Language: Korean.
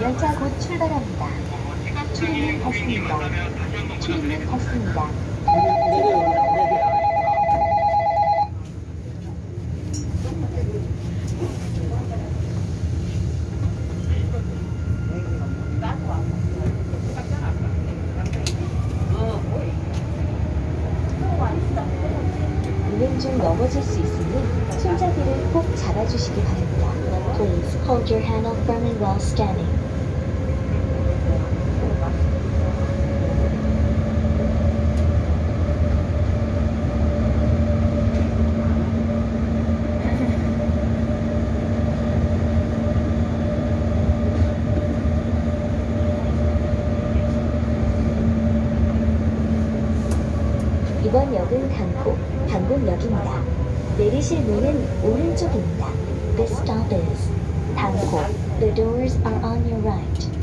열차 곧 출발합니다. 출입문 닫습니다. 출입문 닫습니다. 운행 중 넘어질 수 있으니 손잡이를 꼭 잡아주시기 바랍니다. Hold your handle firmly while standing. 이번 역은 강포, 방곡역입니다. 내리실 문은 오른쪽입니다. This stop is The doors are on your right.